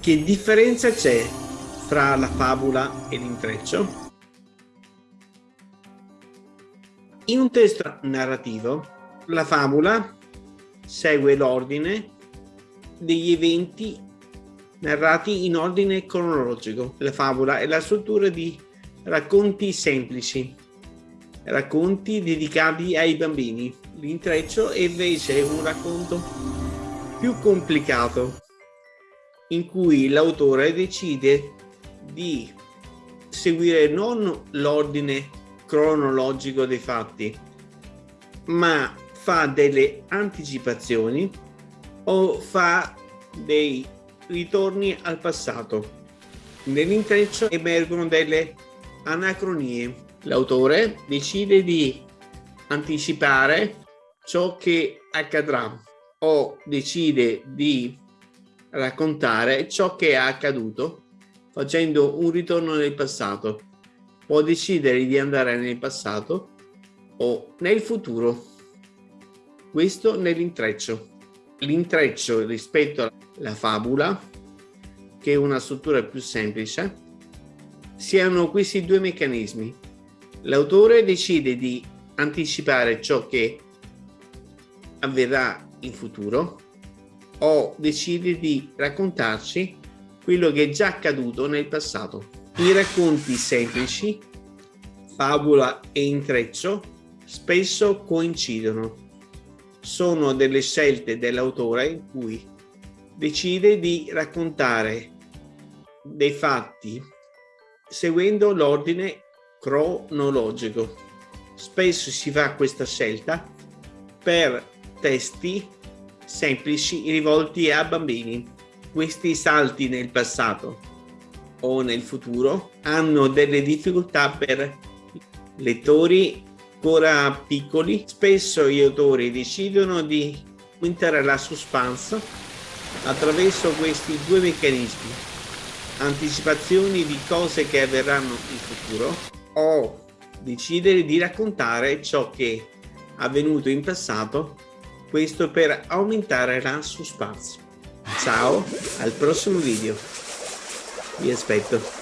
Che differenza c'è fra la favola e l'intreccio? In un testo narrativo, la favola segue l'ordine degli eventi narrati in ordine cronologico. La favola è la struttura di racconti semplici, racconti dedicati ai bambini. L'intreccio invece è un racconto più complicato in cui l'autore decide di seguire non l'ordine cronologico dei fatti, ma fa delle anticipazioni o fa dei ritorni al passato. Nell'intreccio emergono delle anacronie. L'autore decide di anticipare ciò che accadrà o decide di raccontare ciò che è accaduto facendo un ritorno nel passato. Può decidere di andare nel passato o nel futuro. Questo nell'intreccio. L'intreccio rispetto alla fabula, che è una struttura più semplice, siano questi due meccanismi. L'autore decide di anticipare ciò che avverrà in futuro o decide di raccontarci quello che è già accaduto nel passato. I racconti semplici, favola e intreccio, spesso coincidono. Sono delle scelte dell'autore in cui decide di raccontare dei fatti seguendo l'ordine cronologico. Spesso si fa questa scelta per testi semplici rivolti a bambini. Questi salti nel passato o nel futuro hanno delle difficoltà per lettori ancora piccoli. Spesso gli autori decidono di aumentare la suspense attraverso questi due meccanismi. Anticipazioni di cose che avverranno in futuro o decidere di raccontare ciò che è avvenuto in passato questo per aumentare la suspense. Ciao, al prossimo video. Vi aspetto.